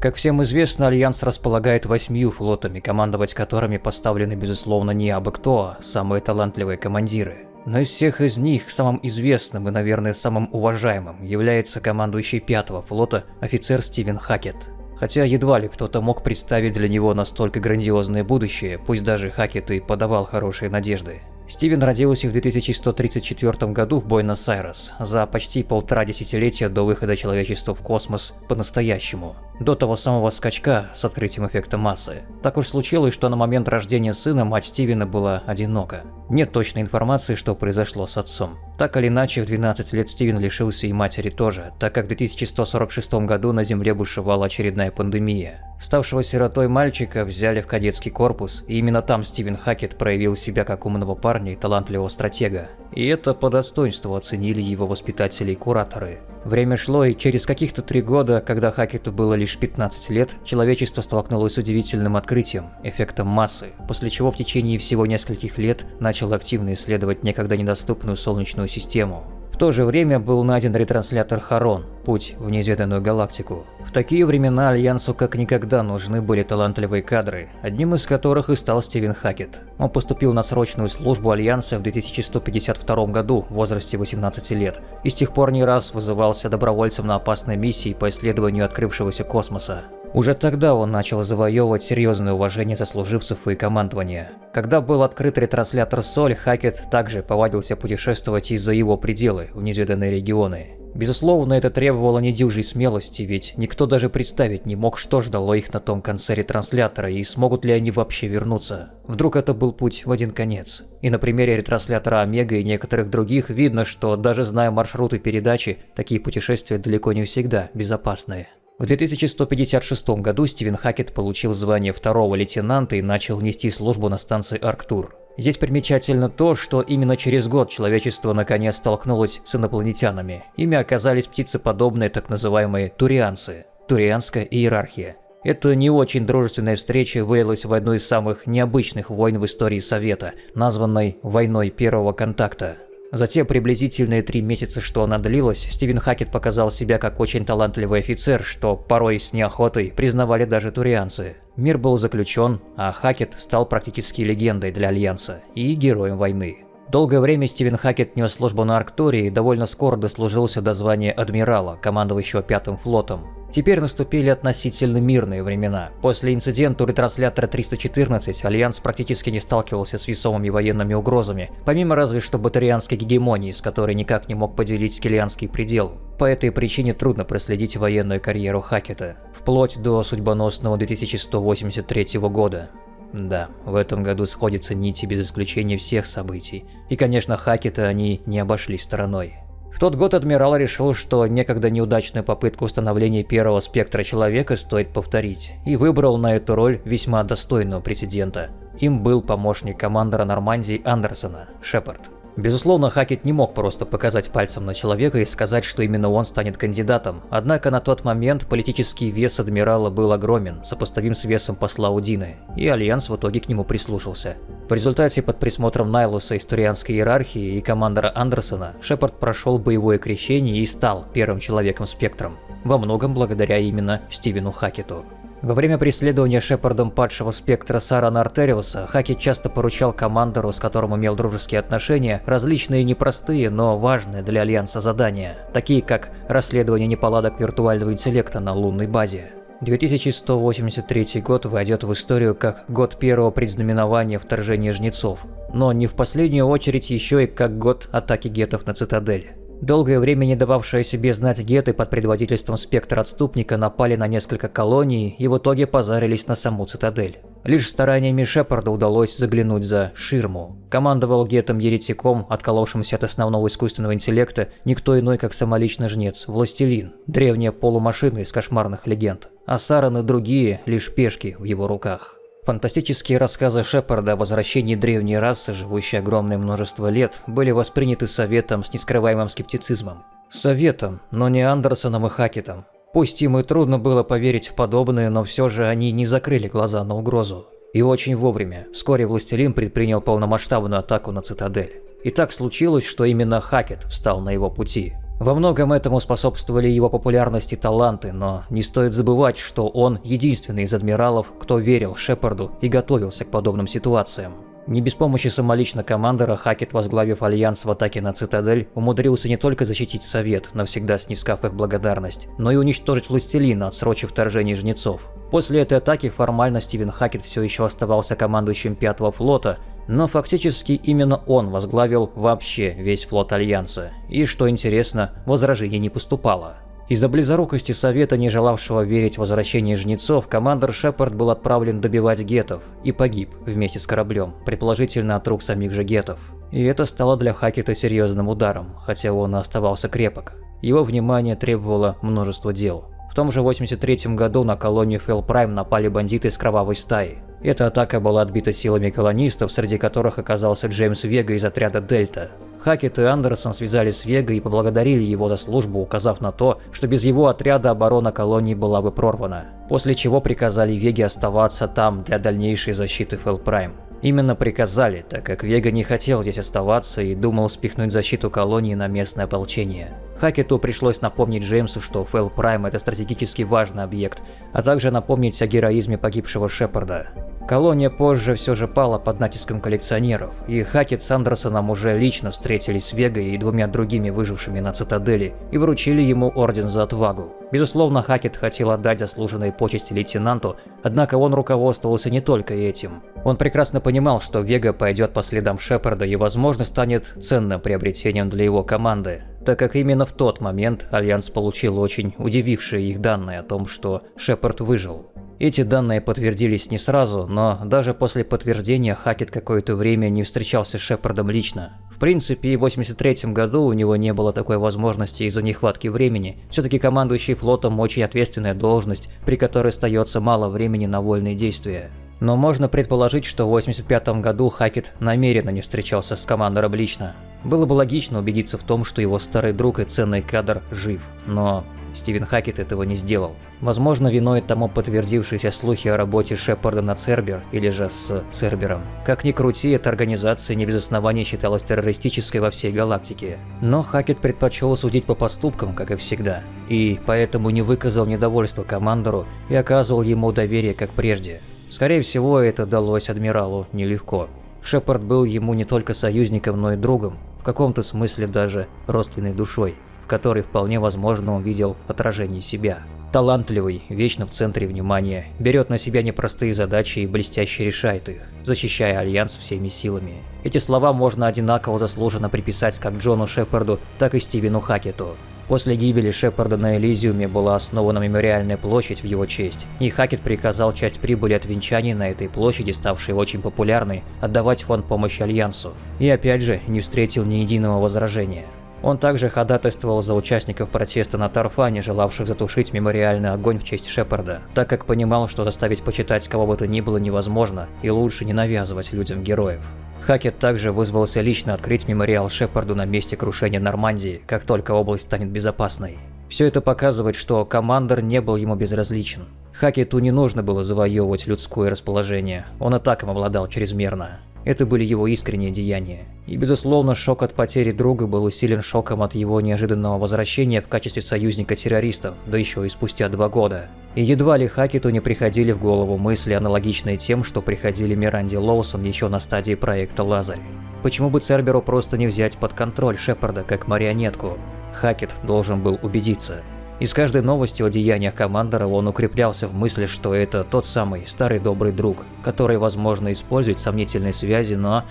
Как всем известно, Альянс располагает восьмью флотами, командовать которыми поставлены, безусловно, не абы кто, а самые талантливые командиры. Но из всех из них самым известным и, наверное, самым уважаемым является командующий пятого флота офицер Стивен Хакет. Хотя едва ли кто-то мог представить для него настолько грандиозное будущее, пусть даже Хакет и подавал хорошие надежды. Стивен родился в 2134 году в Буэнос-Айрес, за почти полтора десятилетия до выхода человечества в космос по-настоящему, до того самого скачка с открытием эффекта массы. Так уж случилось, что на момент рождения сына мать Стивена была одинока. Нет точной информации, что произошло с отцом. Так или иначе, в 12 лет Стивен лишился и матери тоже, так как в 2146 году на Земле бушевала очередная пандемия. Ставшего сиротой мальчика взяли в кадетский корпус, и именно там Стивен Хакет проявил себя как умного парня и талантливого стратега. И это по достоинству оценили его воспитатели и кураторы. Время шло, и через каких-то три года, когда Хакету было лишь 15 лет, человечество столкнулось с удивительным открытием – эффектом массы, после чего в течение всего нескольких лет начало активно исследовать некогда недоступную Солнечную систему то же время был найден ретранслятор Харон – путь в неизведанную галактику. В такие времена Альянсу как никогда нужны были талантливые кадры, одним из которых и стал Стивен Хакет. Он поступил на срочную службу Альянса в 2152 году в возрасте 18 лет и с тех пор не раз вызывался добровольцем на опасной миссии по исследованию открывшегося космоса. Уже тогда он начал завоевывать серьезное уважение сослуживцев и командования. Когда был открыт ретранслятор Соль, Хакет также повадился путешествовать из-за его пределы в неизведанные регионы. Безусловно, это требовало недюжей смелости, ведь никто даже представить не мог, что ждало их на том конце ретранслятора и смогут ли они вообще вернуться. Вдруг это был путь в один конец. И на примере ретранслятора Омега и некоторых других видно, что даже зная маршруты передачи, такие путешествия далеко не всегда безопасные. В 2156 году Стивен Хакет получил звание второго лейтенанта и начал нести службу на станции Арктур. Здесь примечательно то, что именно через год человечество наконец столкнулось с инопланетянами. Ими оказались птицеподобные так называемые турианцы – турианская иерархия. Эта не очень дружественная встреча вылилась в одну из самых необычных войн в истории Совета, названной «Войной первого контакта». За те приблизительные три месяца, что она длилась, Стивен Хакет показал себя как очень талантливый офицер, что порой с неохотой признавали даже турианцы. Мир был заключен, а Хакет стал практически легендой для Альянса и героем войны. Долгое время Стивен Хакет нес службу на Арктуре и довольно скоро дослужился до звания адмирала, командующего Пятым флотом. Теперь наступили относительно мирные времена. После инцидента у ретранслятора 314 Альянс практически не сталкивался с весомыми военными угрозами, помимо разве что батарианской гегемонии, с которой никак не мог поделить Скелианский предел. По этой причине трудно проследить военную карьеру Хакета, вплоть до судьбоносного 2183 года. Да, в этом году сходятся нити без исключения всех событий. И, конечно, Хакета они не обошли стороной. В тот год адмирал решил, что некогда неудачную попытку установления первого спектра человека стоит повторить, и выбрал на эту роль весьма достойного претендента. Им был помощник командора Нормандии Андерсона, Шепард. Безусловно, Хакет не мог просто показать пальцем на человека и сказать, что именно он станет кандидатом. Однако на тот момент политический вес адмирала был огромен, сопоставим с весом посла Удины, и Альянс в итоге к нему прислушался. В результате под присмотром Найлуса из Турианской иерархии и командора Андерсона Шепард прошел боевое крещение и стал первым человеком-спектром, во многом благодаря именно Стивену Хакету. Во время преследования Шепардом падшего спектра Сарана Артериуса, Хаки часто поручал командору, с которым имел дружеские отношения, различные непростые, но важные для Альянса задания, такие как расследование неполадок виртуального интеллекта на лунной базе. 2183 год войдет в историю как год первого предзнаменования вторжения жнецов, но не в последнюю очередь еще и как год атаки гетов на цитадель. Долгое время не дававшие себе знать геты под предводительством спектра отступника напали на несколько колоний и в итоге позарились на саму цитадель. Лишь стараниями Шепарда удалось заглянуть за ширму. Командовал гетом-еретиком, отколовшимся от основного искусственного интеллекта, никто иной, как самолично жнец, Властелин, древняя полумашина из кошмарных легенд. А Саран и другие – лишь пешки в его руках. Фантастические рассказы Шепарда о возвращении древней расы, живущей огромное множество лет, были восприняты Советом с нескрываемым скептицизмом. Советом, но не Андерсоном и Хакетом. Пусть им и трудно было поверить в подобное, но все же они не закрыли глаза на угрозу. И очень вовремя. Вскоре Властелин предпринял полномасштабную атаку на Цитадель. И так случилось, что именно Хакет встал на его пути. Во многом этому способствовали его популярность и таланты, но не стоит забывать, что он единственный из адмиралов, кто верил Шепарду и готовился к подобным ситуациям. Не без помощи самолично командора Хакет, возглавив альянс в атаке на Цитадель, умудрился не только защитить Совет, навсегда снискав их благодарность, но и уничтожить Властелина, отсрочив вторжение Жнецов. После этой атаки формально Стивен Хакет все еще оставался командующим Пятого флота, но фактически именно он возглавил вообще весь флот Альянса, и, что интересно, возражений не поступало. Из-за близорукости Совета, не желавшего верить в возвращение жнецов, командор Шепард был отправлен добивать гетов и погиб вместе с кораблем, предположительно от рук самих же гетов. И это стало для Хакета серьезным ударом, хотя он и оставался крепок. Его внимание требовало множество дел. В том же 83 году на колонию Фэл Прайм напали бандиты из кровавой стаи. Эта атака была отбита силами колонистов, среди которых оказался Джеймс Вега из отряда Дельта. Хакет и Андерсон связались с Вега и поблагодарили его за службу, указав на то, что без его отряда оборона колонии была бы прорвана, после чего приказали Веге оставаться там для дальнейшей защиты Фэлпрайм. Именно приказали, так как Вега не хотел здесь оставаться и думал спихнуть защиту колонии на местное ополчение. Хакету пришлось напомнить Джеймсу, что Фэл Прайм – это стратегически важный объект, а также напомнить о героизме погибшего Шепарда. Колония позже все же пала под натиском коллекционеров, и Хакет с Андерсоном уже лично встретились с Вегой и двумя другими выжившими на Цитадели и вручили ему орден за отвагу. Безусловно, Хакет хотел отдать заслуженные почести лейтенанту, однако он руководствовался не только этим. Он прекрасно понимал, что Вега пойдет по следам Шепарда и, возможно, станет ценным приобретением для его команды, так как именно в тот момент Альянс получил очень удивившие их данные о том, что Шепард выжил. Эти данные подтвердились не сразу, но даже после подтверждения Хакет какое-то время не встречался с Шепардом лично. Принципе, в 83 году у него не было такой возможности из-за нехватки времени. Все-таки командующий флотом очень ответственная должность, при которой остается мало времени на вольные действия. Но можно предположить, что в 85 году Хакет намеренно не встречался с командором лично. Было бы логично убедиться в том, что его старый друг и ценный кадр жив, но Стивен Хакет этого не сделал. Возможно, виной тому подтвердившиеся слухи о работе Шепарда на Цербер или же с Цербером. Как ни крути, эта организация не без оснований считалась террористической во всей галактике. Но Хакет предпочел судить по поступкам, как и всегда, и поэтому не выказал недовольства командору и оказывал ему доверие, как прежде. Скорее всего, это далось адмиралу нелегко. Шепард был ему не только союзником, но и другом, в каком-то смысле даже родственной душой который вполне возможно увидел отражение себя. Талантливый, вечно в центре внимания, берет на себя непростые задачи и блестяще решает их, защищая Альянс всеми силами. Эти слова можно одинаково заслуженно приписать как Джону Шепарду, так и Стивену Хакету. После гибели Шепарда на Элизиуме была основана мемориальная площадь в его честь, и Хакет приказал часть прибыли от венчаний на этой площади, ставшей очень популярной, отдавать фонд помощи Альянсу. И опять же, не встретил ни единого возражения. Он также ходатайствовал за участников протеста на Тарфане, желавших затушить мемориальный огонь в честь Шепарда, так как понимал, что заставить почитать кого бы то ни было невозможно, и лучше не навязывать людям героев. Хакет также вызвался лично открыть мемориал Шепарду на месте крушения Нормандии, как только область станет безопасной. Все это показывает, что командор не был ему безразличен. Хакету не нужно было завоевывать людское расположение, он и так им обладал чрезмерно. Это были его искренние деяния. И безусловно, шок от потери друга был усилен шоком от его неожиданного возвращения в качестве союзника террористов, да еще и спустя два года. И едва ли Хакету не приходили в голову мысли, аналогичные тем, что приходили Миранде Лоусон еще на стадии проекта «Лазарь». Почему бы Церберу просто не взять под контроль Шепарда как марионетку? Хакет должен был убедиться. И с каждой новостью о деяниях командора он укреплялся в мысли, что это тот самый старый добрый друг, который, возможно, использует сомнительные связи, но,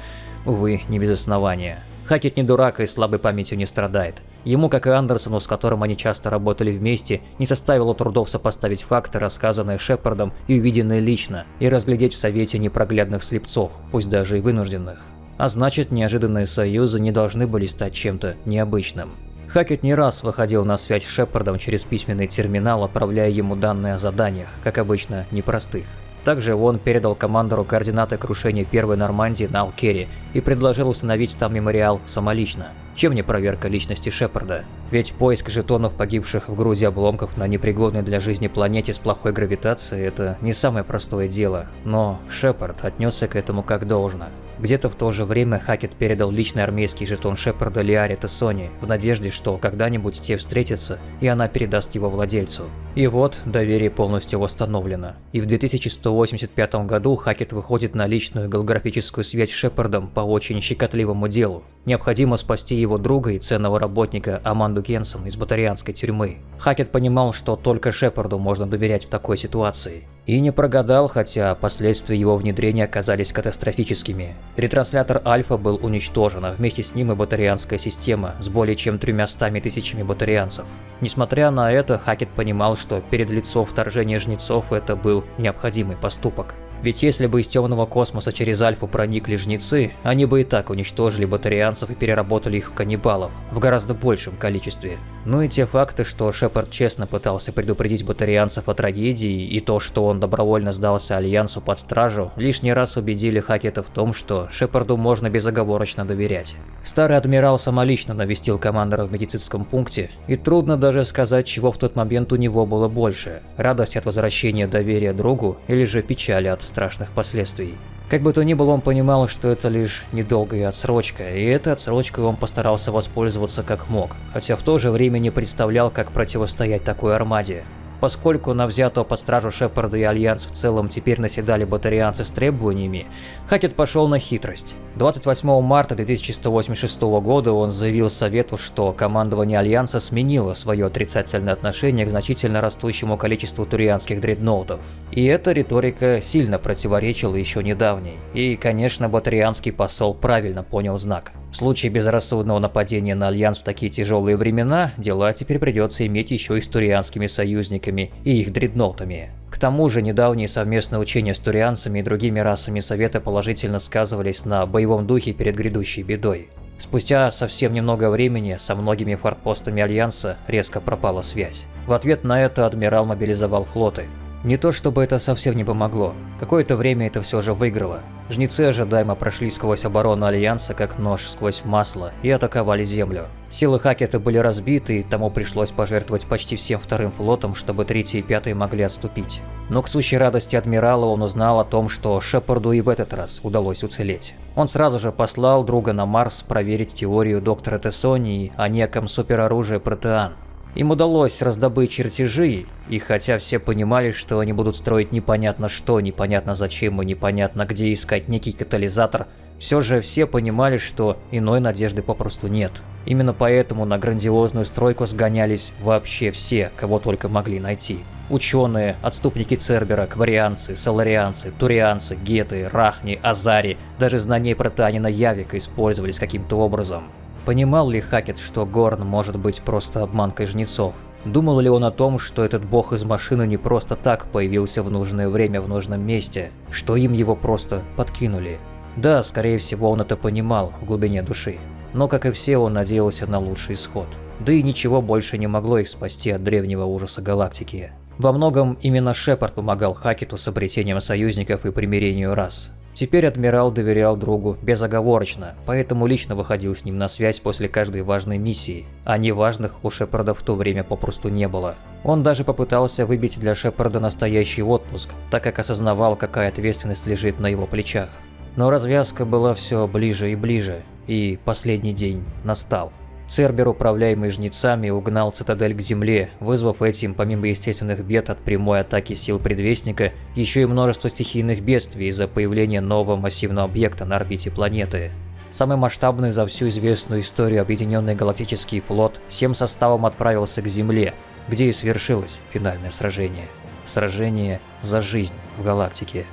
увы, не без основания. Хакет не дурак и слабой памятью не страдает. Ему, как и Андерсону, с которым они часто работали вместе, не составило трудов сопоставить факты, рассказанные Шепардом и увиденные лично, и разглядеть в Совете непроглядных слепцов, пусть даже и вынужденных. А значит, неожиданные союзы не должны были стать чем-то необычным. Хакет не раз выходил на связь с Шепардом через письменный терминал, отправляя ему данные о заданиях, как обычно, непростых. Также он передал командору координаты крушения первой Нормандии на Алкере и предложил установить там мемориал самолично. Чем не проверка личности Шепарда? Ведь поиск жетонов погибших в грузе обломков на непригодной для жизни планете с плохой гравитацией – это не самое простое дело, но Шепард отнесся к этому как должно. Где-то в то же время Хакет передал личный армейский жетон Шепарда Лиаре Тессони в надежде, что когда-нибудь те встретятся и она передаст его владельцу. И вот доверие полностью восстановлено. И в 2185 году Хакет выходит на личную голографическую связь с Шепардом по очень щекотливому делу. Необходимо спасти его друга и ценного работника Аманду Кенсон из батарианской тюрьмы. Хакет понимал, что только Шепарду можно доверять в такой ситуации. И не прогадал, хотя последствия его внедрения оказались катастрофическими. Ретранслятор Альфа был уничтожен, а вместе с ним и батарианская система с более чем тремя стами тысячами батарианцев. Несмотря на это, Хакет понимал, что перед лицом вторжения жнецов это был необходимый поступок. Ведь если бы из темного космоса через Альфу проникли жнецы, они бы и так уничтожили батарианцев и переработали их в каннибалов в гораздо большем количестве. Ну и те факты, что Шепард честно пытался предупредить батарианцев о трагедии, и то, что он добровольно сдался Альянсу под стражу, лишний раз убедили Хакета в том, что Шепарду можно безоговорочно доверять. Старый адмирал самолично навестил командора в медицинском пункте, и трудно даже сказать, чего в тот момент у него было больше – радость от возвращения доверия другу или же печали от страшных последствий. Как бы то ни было, он понимал, что это лишь недолгая отсрочка, и этой отсрочкой он постарался воспользоваться как мог, хотя в то же время не представлял, как противостоять такой армаде. Поскольку на взятого под стражу Шепарда и Альянс в целом теперь наседали батарианцы с требованиями, Хакет пошел на хитрость. 28 марта 2186 года он заявил Совету, что командование Альянса сменило свое отрицательное отношение к значительно растущему количеству турианских дредноутов. И эта риторика сильно противоречила еще недавней. И, конечно, батарианский посол правильно понял знак. В случае безрассудного нападения на Альянс в такие тяжелые времена, дела теперь придется иметь еще и с турианскими союзниками и их дредноутами. К тому же, недавние совместные учения с турианцами и другими расами Совета положительно сказывались на боевом духе перед грядущей бедой. Спустя совсем немного времени со многими фортпостами Альянса резко пропала связь. В ответ на это адмирал мобилизовал флоты. Не то чтобы это совсем не помогло, какое-то время это все же выиграло. Жнецы ожидаемо прошли сквозь оборону Альянса как нож сквозь масло и атаковали Землю. Силы Хакета были разбиты, и тому пришлось пожертвовать почти всем вторым флотом, чтобы третий и пятый могли отступить. Но к сущей радости адмирала он узнал о том, что Шепарду и в этот раз удалось уцелеть. Он сразу же послал друга на Марс проверить теорию доктора Тессонии о неком супероружии Протеан. Им удалось раздобыть чертежи, и хотя все понимали, что они будут строить непонятно что, непонятно зачем и непонятно где искать некий катализатор, все же все понимали, что иной надежды попросту нет. Именно поэтому на грандиозную стройку сгонялись вообще все, кого только могли найти. Ученые, отступники Цербера, кварианцы, соларианцы, турианцы, геты, рахни, азари, даже знания протеанина Явика использовались каким-то образом. Понимал ли Хакет, что Горн может быть просто обманкой жнецов? Думал ли он о том, что этот бог из машины не просто так появился в нужное время в нужном месте, что им его просто подкинули? Да, скорее всего он это понимал в глубине души. Но, как и все, он надеялся на лучший исход. Да и ничего больше не могло их спасти от древнего ужаса галактики. Во многом именно Шепард помогал Хакету с обретением союзников и примирению рас. Теперь адмирал доверял другу безоговорочно, поэтому лично выходил с ним на связь после каждой важной миссии, а неважных у Шепарда в то время попросту не было. Он даже попытался выбить для Шепарда настоящий отпуск, так как осознавал, какая ответственность лежит на его плечах. Но развязка была все ближе и ближе, и последний день настал. Цербер, управляемый жнецами, угнал цитадель к земле, вызвав этим, помимо естественных бед от прямой атаки сил Предвестника, еще и множество стихийных бедствий из-за появления нового массивного объекта на орбите планеты. Самый масштабный за всю известную историю Объединенный Галактический флот всем составом отправился к Земле, где и свершилось финальное сражение. Сражение за жизнь в галактике.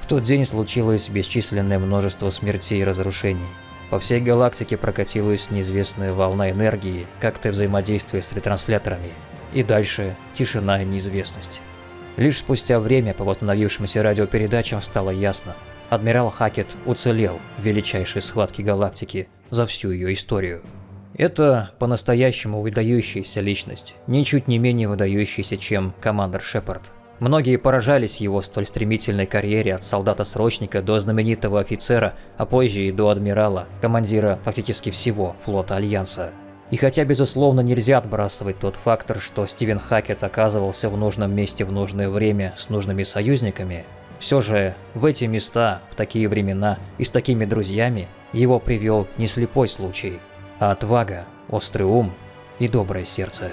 В тот день случилось бесчисленное множество смертей и разрушений. По всей галактике прокатилась неизвестная волна энергии, как-то взаимодействуя с ретрансляторами. И дальше тишина и неизвестность. Лишь спустя время по восстановившимся радиопередачам стало ясно. Адмирал Хакет уцелел в величайшей схватке галактики за всю ее историю. Это по-настоящему выдающаяся личность, ничуть не менее выдающаяся, чем командор Шепард. Многие поражались его столь стремительной карьере от солдата-срочника до знаменитого офицера, а позже и до адмирала, командира фактически всего флота Альянса. И хотя, безусловно, нельзя отбрасывать тот фактор, что Стивен Хакет оказывался в нужном месте в нужное время с нужными союзниками, Все же в эти места, в такие времена и с такими друзьями его привел не слепой случай, а отвага, острый ум и доброе сердце.